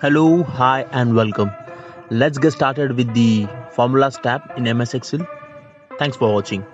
Hello, hi, and welcome. Let's get started with the formulas tab in MS Excel. Thanks for watching.